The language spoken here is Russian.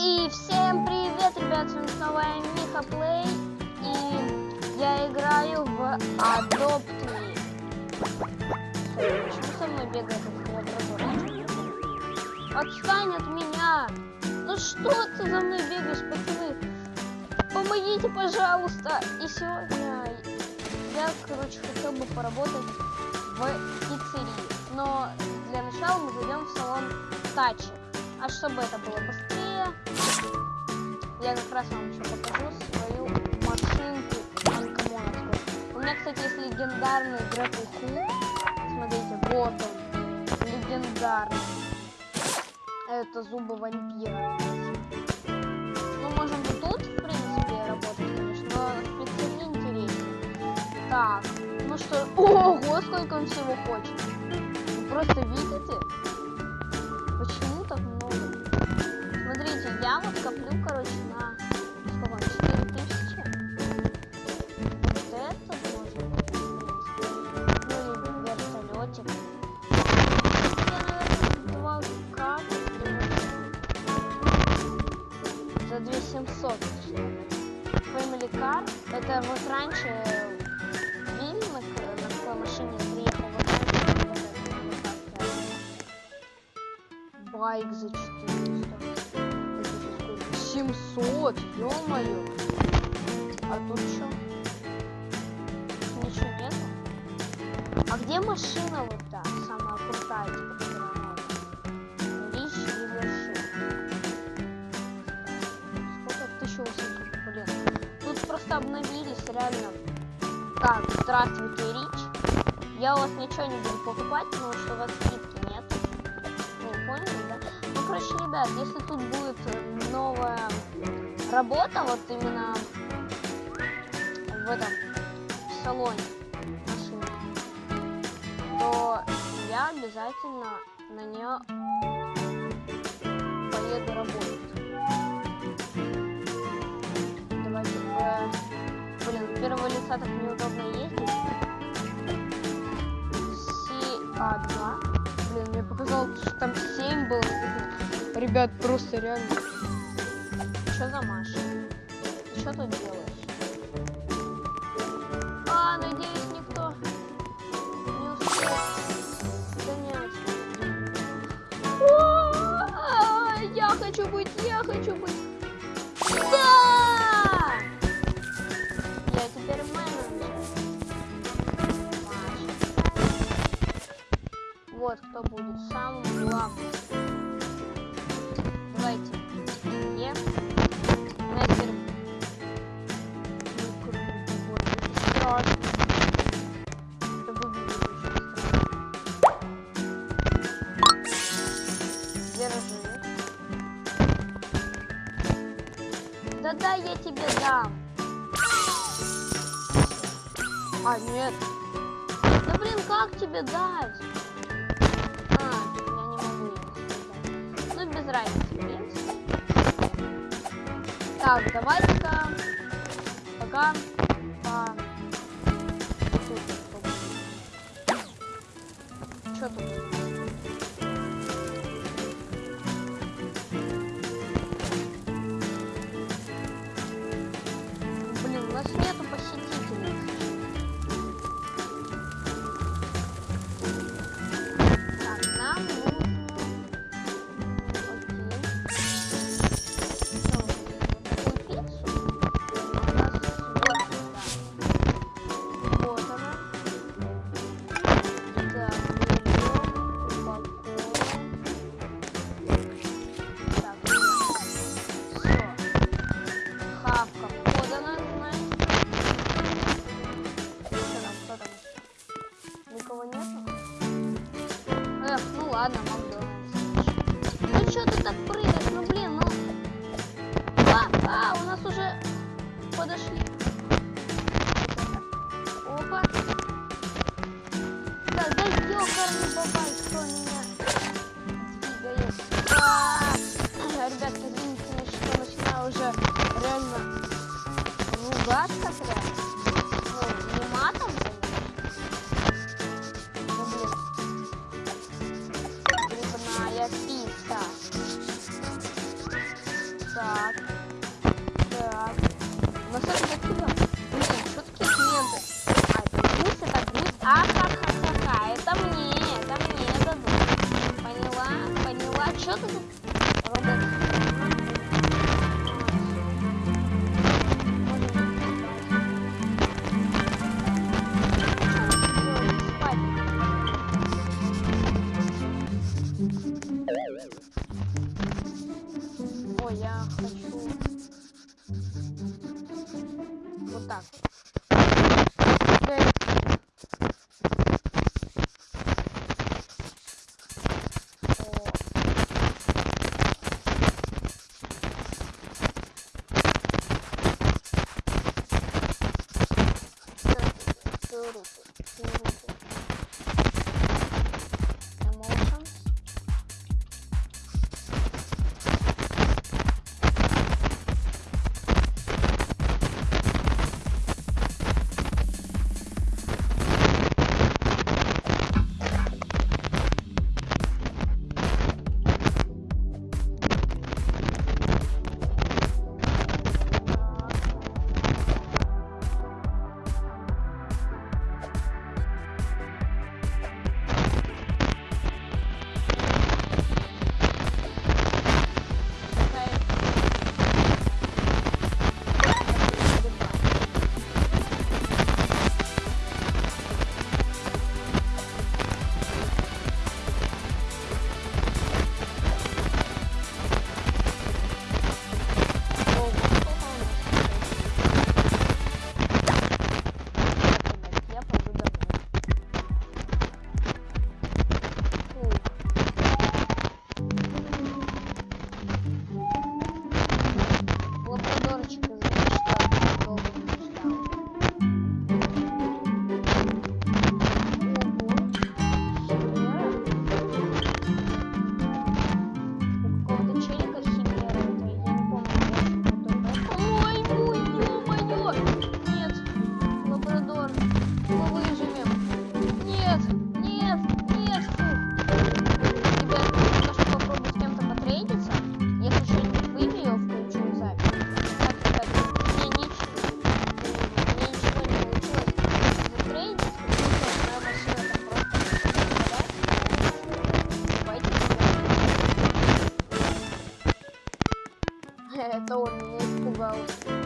И всем привет, ребят, с вами снова я, Миха Плей, и я играю в Adopt Me. Почему со мной бегает этот лабрадор? Отстань от меня! Ну что ты за мной бегаешь, пацаны? Помогите, пожалуйста! И сегодня я, короче, хотел бы поработать в пиццерии. Но для начала мы зайдем в салон Тачи. А чтобы это было быстрее, я как раз вам еще покажу свою машинку анкомоновскую. У меня, кстати, есть легендарный Хук. Смотрите, вот он. Легендарный. Это зубы вампира. Ну, можем и тут, в принципе, работать, конечно, но в пиццерии интереснее. Так, ну что, ого, сколько он всего хочет. Вы просто видите? Я вот коплю, короче, на сколько? 4000. Вот это принципе. Ну вертолетик. Я, наверное, два капли за 2700. Family Car. Это вот раньше Вилли на, на такой машине приехал в Байк за 400. Это за сколько? 700, ё-моё. А тут что? Ничего нету? А где машина вот та, самая крутая, типа, которая новая? Рич и вершин. Сколько? 1800, блин. Тут просто обновились, реально. Так, здравствуйте, Рич. Я у вас ничего не буду покупать, потому что у вас скидки нет. Ну, поняли, да? Ну, короче, ребят, если тут будет э, новая работа, вот именно в этом в салоне машины, то я обязательно на нее поеду работать. Давайте, э, блин, первого лица так неудобно ездить. Си-А2. Блин, мне показалось, что там 7 было. Ребят, просто реально. Что за Маша? Что тут делаешь? А, надеюсь, никто не успел занять. О, Я хочу быть, я хочу быть. А, нет. Да блин, как тебе дать? А, я не могу сказать. Ну, без разницы, в принципе. Так, давайте-ка пока по... Что тут? что ты так прыгаешь? Ну блин, ну... А, а, у нас уже подошли. Так. Вот так. Э, о. Круто, круто. Thank you.